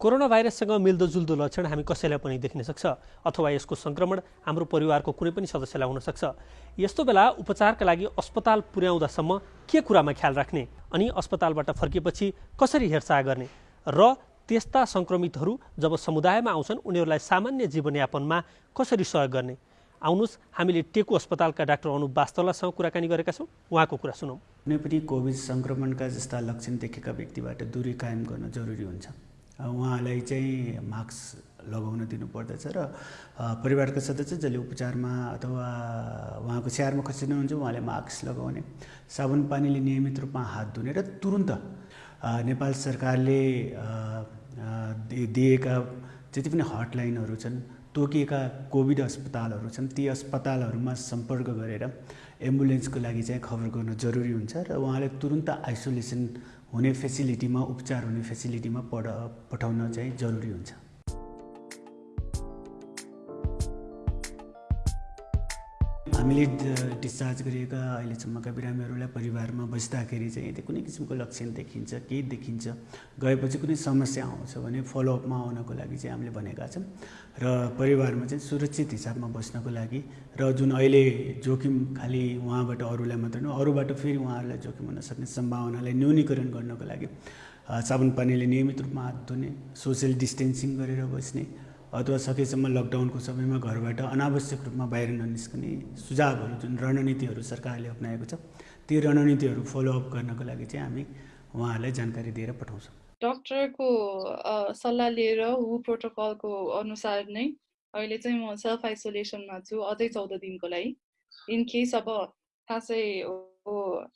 Corona भाइरससँग मिल्दोजुल्दो लक्षण हामी कसैलाई पनि देखिन सक्छ अथवा यसको सङ्क्रमण हाम्रो परिवारको कुनै पनि सदस्यलाई हुनसक्छ यस्तो बेला उपचारका लागि अस्पताल पुर्याउँदासम्म के कुरामा ख्याल राख्ने अनि अस्पतालबाट फर्किएपछि कसरी हेरचाह गर्ने र त्यस्ता सङ्क्रमितहरू जब समुदायमा आउँछन् उनीहरूलाई सामान्य जीवनयापनमा कसरी सहयोग गर्ने? आउनुहोस् हामीले टेकु अस्पतालका डाक्टर अनुप वास्तवलासँग कुराकानी गरेका छौँ। उहाँको कुरा सुनौँ। कुनै पनि कोभिड सङ्क्रमणका जस्ता लक्षण देखेका व्यक्तिबाट दूरी कायम गर्न जरुरी हुन्छ। उहाँलाई चाहिँ मास्क लगाउन दिनुपर्दछ र परिवारका सदस्य जसले उपचारमा अथवा उहाँको स्याहारमा खसिनुहुन्छ उहाँले मास्क लगाउने साबुन पानीले नियमित रूपमा हात धुने र तुरुन्त नेपाल सरकारले दिएका जति पनि हटलाइनहरू छन् तोकिएका कोभिड अस्पतालहरू छन् ती अस्पतालहरूमा सम्पर्क गरेर एम्बुलेन्सको लागि चाहिँ खबर गर्नु जरुरी हुन्छ र उहाँले तुरुन्त आइसोलेसन हुने फेसिलिटीमा उपचार हुने फेसिलिटीमा पढ पठाउन चाहिँ जरुरी हुन्छ। हामीले डिस्चार्ज गरिएका अहिलेसम्मका बिरामीहरूलाई परिवारमा बस्दाखेरि चाहिँ यदि कुनै किसिमको लक्षण देखिन्छ केही देखिन्छ। गएपछि कुनै समस्या आउँछ भने फलोअपमा आउनको लागि चाहिँ हामीले भनेका छौँ। र परिवारमा चाहिँ सुरक्षित हिसाबमा बस्नको लागि र जुन अहिले जोखिम खालि उहाँबाट अरूलाई मात्र नहो अरूबाट फेरि उहाँहरूलाई जोखिम हुन सक्ने सम्भावनालाई न्यूनीकरण गर्नको लागि साबुन पानीले नियमित रूपमा हात धुने सोसियल डिस्टेन्सिङ गरेर बस्ने अथवा सकेसम्म लकडाउनको समयमा घरबाट अनावश्यक रूपमा बाहिर ननिस्कने सुझावहरू जुन रणनीतिहरू सरकारले अप्नाएको छ ती रणनीतिहरू फलोअप गर्नको लागि चाहिँ हामी उहाँहरूलाई जानकारी दिएर पठाउँछौँ। डक्टरको सल्लाह लिएर हु प्रोटोकलको अनुसार नै अहिले चाहिँ म सेल्फ आइसोलेसनमा छु अझै चौध दिनको लागि। इन केस अब खासै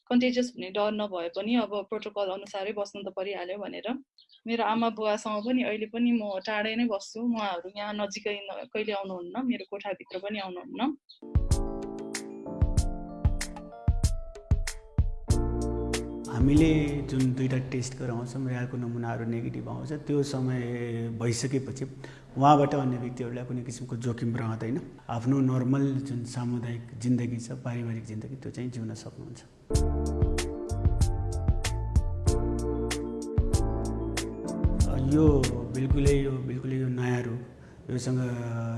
कन्टेजियस हुने डर नभए पनि अब प्रोटोकल अनुसारै बस्नु त परिहाल्यो भनेर। मेरो आमा बुवासँग पनि अहिले पनि म टाढै नै बस्छु। उहाँहरू यहाँ नजिकै कहिले आउनुहुन्न? मेरो कोठाभित्र पनि आउनुहुन्न। हामीले जुन दुईवटा टेस्ट गराउँछौँ रियालको नमुनाहरू नेगेटिभ आउँछ त्यो समय भइसकेपछि उहाँबाट अन्य व्यक्तिहरूलाई कुनै किसिमको जोखिम रहँदैन। आफ्नो नर्मल जुन सामुदायिक जिन्दगी छ पारिवारिक जिन्दगी त्यो चाहिँ जिउन सक्नुहुन्छ। यो बिल्कुलै यो बिल्कुलै यो नयाँ रूप योसँग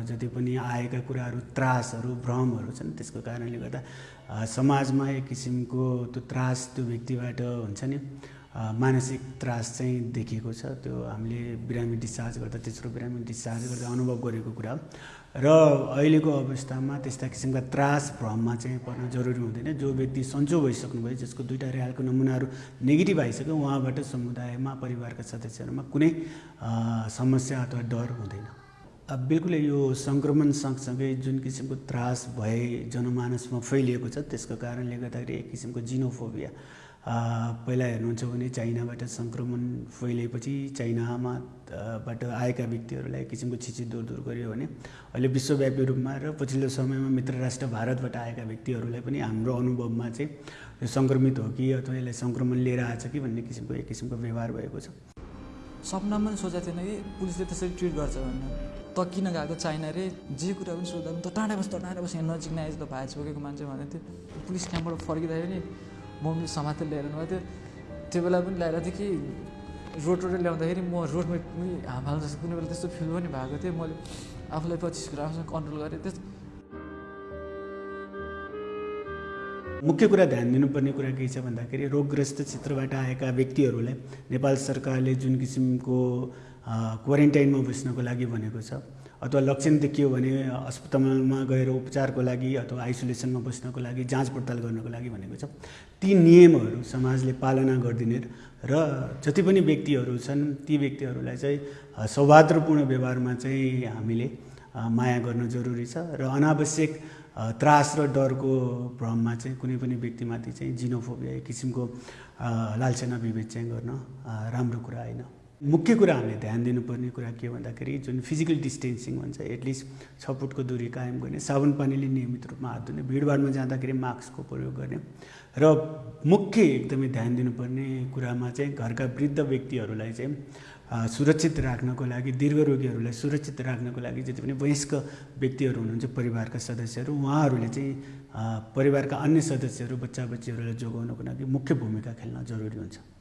जति पनि आएका कुराहरू त्रासहरू भ्रमहरू छन् त्यसको कारणले गर्दा समाजमा एक किसिमको त्यो त्रास त्यो व्यक्तिबाट हुन्छ नि मानसिक त्रास चाहिँ देखिएको छ। त्यो हामीले बिरामी डिस्चार्ज गर्दा तेस्रो बिरामी डिस्चार्ज गर्दा अनुभव गरेको कुरा र अहिलेको अवस्थामा त्यस्ता किसिमका त्रास भ्रममा चाहिँ पर्न जरुरी हुँदैन। जो व्यक्ति सन्चो भइसक्नुभयो जसको दुईवटा रिहालको नमुनाहरू नेगेटिभ आइसक्यो उहाँबाट समुदायमा परिवारका सदस्यहरूमा कुनै समस्या अथवा डर हुँदैन। बिल्कुलै यो सङ्क्रमण सँगसँगै जुन किसिमको त्रास भए जनमानसमा फैलिएको छ त्यसको कारणले गर्दाखेरि एक किसिमको जिनोफोबिया पहिला हेर्नुहुन्छ भने चाइनाबाट सङ्क्रमण फैलिएपछि चाइनामा बाट आएका व्यक्तिहरूलाई एक किसिमको छिची दूर दूर गरियो भने अहिले विश्वव्यापी रूपमा र पछिल्लो समयमा मित्र राष्ट्र भारतबाट आएका व्यक्तिहरूलाई पनि हाम्रो अनुभवमा चाहिँ यो सङ्क्रमित हो कि अथवा यसलाई सङ्क्रमण लिएर आएछ कि भन्ने किसिमको एक किसिमको व्यवहार भएको छ। सपनामा पनि सोचेको थिएन कि पुलिसले त्यसरी ट्रिट गर्छ भनेर। त किन गएको चाइना रे। जे कुरा पनि सोद्धा पनि त टाढा बस त टाढा बस यहाँ नजिक नआएछ त भाइ छोकेको मान्छे भनेको थियो। पुलिस क्याम्पबाट फर्किँदाखेरि मम्मी समातेर ल्याएर गएको थियो। त्यो बेला पनि ल्याएर थियो कि रोड रोड ल्याउँदाखेरि म रोडमा हाम हाल्नु जस्तो कुनै बेला त्यस्तो फिल पनि भएको थियो। मैले आफूलाई पच्चिस राम्रोसँग कन्ट्रोल गरेँ त्यस मुख्य कुरा ध्यान दिनुपर्ने कुरा के छ भन्दाखेरि रोगग्रस्त क्षेत्रबाट आएका व्यक्तिहरूलाई नेपाल सरकारले जुन किसिमको क्वारेन्टाइनमा बस्नको लागि भनेको छ अथवा लक्षण देखियो भने अस्पतालमा गएर उपचारको लागि अथवा आइसोलेसनमा बस्नको लागि जाँच पडताल गर्नको लागि भनेको छ। ती नियमहरू समाजले पालना गरिदिने र जति पनि व्यक्तिहरू छन् ती व्यक्तिहरूलाई चाहिँ सौहार्दपूर्ण व्यवहारमा चाहिँ हामीले माया गर्न जरुरी छ र अनावश्यक त्रास र डरको भ्रममा चाहिँ कुनै पनि व्यक्तिमाथि चाहिँ जिनोफोबिया एक किसिमको लालसेना विभेद चाहिँ गर्न राम्रो कुरा होइन। मुख्य कुरा हामीले ध्यान दिनुपर्ने कुरा के भन्दाखेरि जुन फिजिकल डिस्टेन्सिङ भन्छ एटलिस्ट छ फुटको दूरी कायम गर्ने साबुन पानीले नियमित रूपमा हात धुने भिडभाडमा जाँदाखेरि मास्कको प्रयोग गर्ने र मुख्य एकदमै ध्यान दिनुपर्ने कुरामा चाहिँ घरका वृद्ध व्यक्तिहरूलाई चाहिँ सुरक्षित राख्नको लागि दीर्घरोगीहरूलाई सुरक्षित राख्नको लागि जति पनि वयस्क व्यक्तिहरू हुनुहुन्छ परिवारका सदस्यहरू उहाँहरूले चाहिँ परिवारका अन्य सदस्यहरू बच्चा बच्चीहरूलाई जोगाउनको लागि मुख्य भूमिका खेल्न जरुरी हुन्छ।